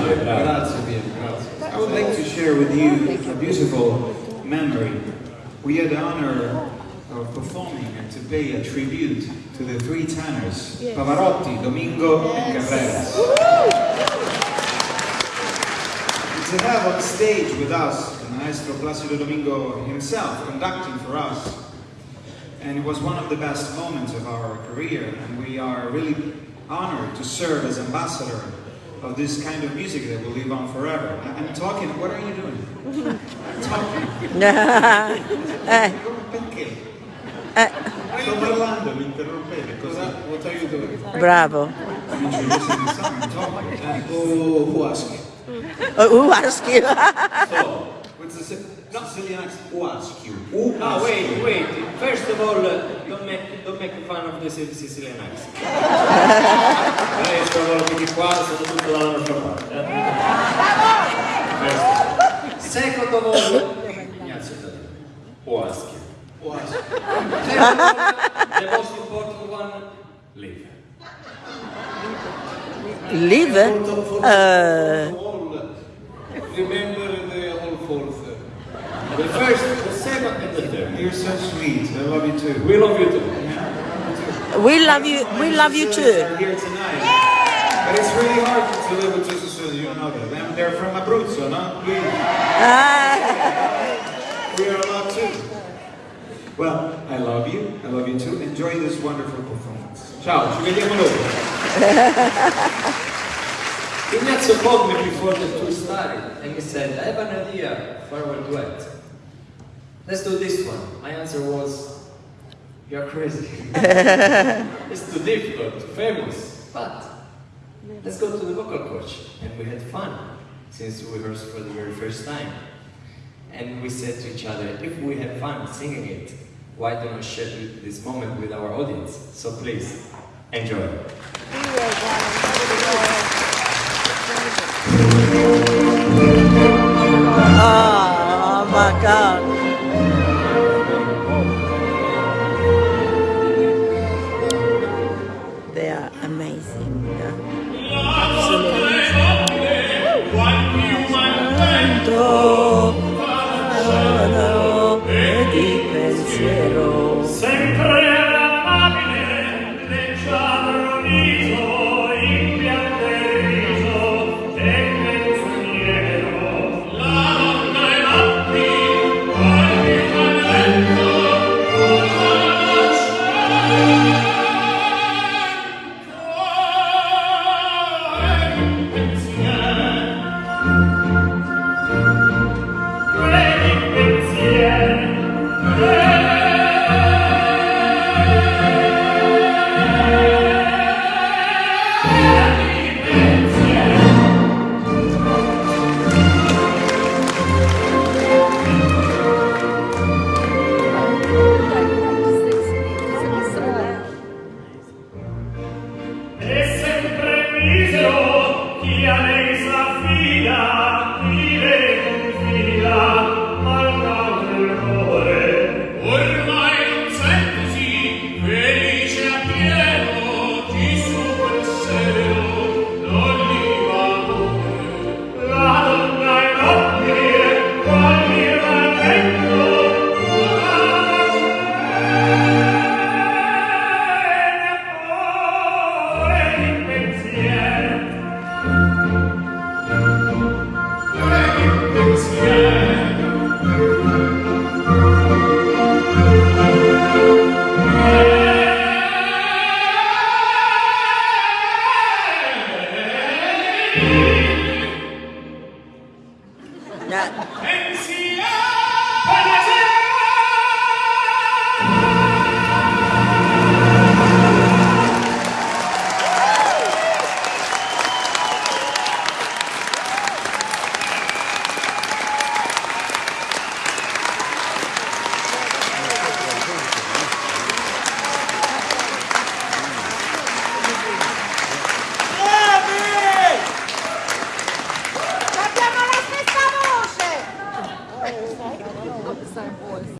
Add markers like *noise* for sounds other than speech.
would like to grazie, I would like to share with you a beautiful memory. We had the honor of performing and to pay a tribute to the three tenors, Pavarotti, Domingo, and Carreras. And to have on stage with us the maestro Placido Domingo himself conducting for us. And it was one of the best moments of our career, and we are really honored to serve as ambassador of this kind of music that will live on forever. I- I'm talking, what are you doing? *laughs* talking. *laughs* Eh, Perché? eh, Sto parlando, mi interrompete. Cosa, what are you doing? bravo. I'm introducing the song, I'm talking. Eh, Who, who asked you? Uh, who asked you? So, what's the Si- Sicilian accent? Who asked you? Who Ah, asked wait, you? wait. First of all, uh, don't make, don't make fun of the Sicilian accent. *laughs* Maestro, quello che qua sono tutto dalla nostra parte. eh. First. Second of all, Ignazio, who ask you? Who asked you? Third of all, the most important one, leave. Live? Uh, Remember the whole fourth. The first, the second, and the third. You're so sweet. I love you too. We love you too. we love you. We love you too. Are here tonight. But it's really hard to live with two Sicilians, you don't know that. Them- They're from Abruzzo, no? We, Ah, we are allowed too. Well, I love you. I love you too. Enjoy this wonderful performance. Ciao, ci vediamo dopo. *laughs* Ignazio called me before the tour started and he said, I have an idea for our duet. Let's do this one. My answer was, you're crazy. *laughs* it's too difficult, too famous. But let's go to the vocal coach. And we had fun since we rehearsed for the very first time. And we said to each other, if we have fun singing it, why don't we share this moment with our audience? So please, enjoy. Oh my God. They are amazing. Absolutely. Yeah.